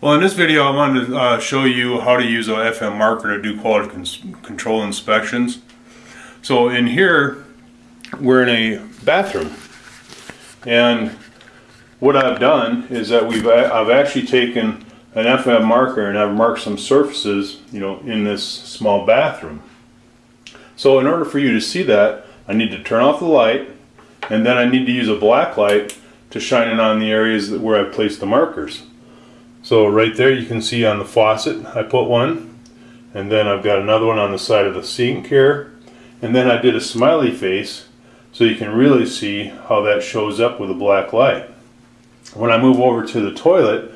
Well, in this video, I wanted to uh, show you how to use a FM marker to do quality control inspections. So in here, we're in a bathroom, and what I've done is that we've I've actually taken an FM marker and I've marked some surfaces, you know, in this small bathroom. So in order for you to see that, I need to turn off the light, and then I need to use a black light to shine it on the areas where I've placed the markers. So right there you can see on the faucet I put one and then I've got another one on the side of the sink here and then I did a smiley face so you can really see how that shows up with a black light. When I move over to the toilet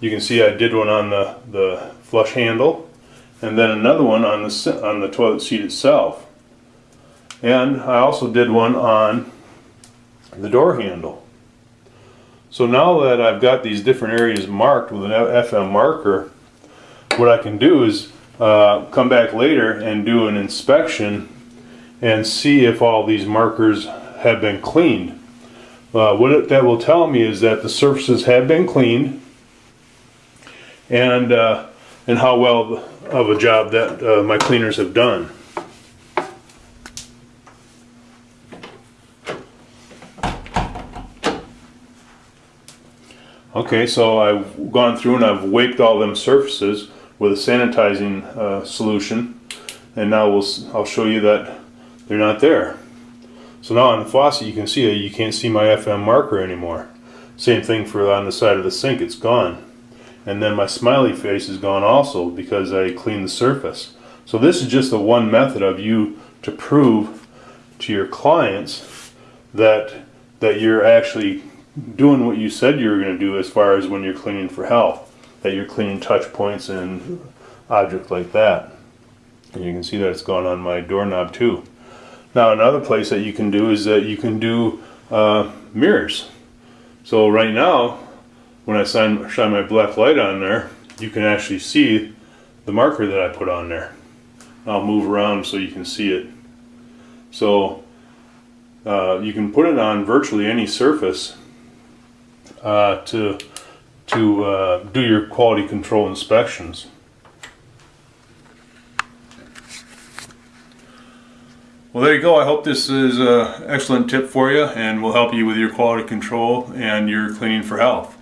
you can see I did one on the, the flush handle and then another one on the, on the toilet seat itself. And I also did one on the door handle. So now that I've got these different areas marked with an FM marker, what I can do is uh, come back later and do an inspection and see if all these markers have been cleaned. Uh, what it, that will tell me is that the surfaces have been cleaned and uh, and how well of a job that uh, my cleaners have done. Okay, so I've gone through and I've waked all them surfaces with a sanitizing uh, solution, and now we'll I'll show you that they're not there. So now on the faucet, you can see you can't see my FM marker anymore. Same thing for on the side of the sink; it's gone. And then my smiley face is gone also because I cleaned the surface. So this is just the one method of you to prove to your clients that that you're actually doing what you said you were going to do as far as when you're cleaning for health, that you're cleaning touch points and objects like that. And you can see that it's gone on my doorknob too. Now another place that you can do is that you can do uh, mirrors. So right now, when I shine, shine my black light on there, you can actually see the marker that I put on there. I'll move around so you can see it. So uh, you can put it on virtually any surface uh, to to uh, do your quality control inspections. Well, there you go. I hope this is an excellent tip for you and will help you with your quality control and your cleaning for health.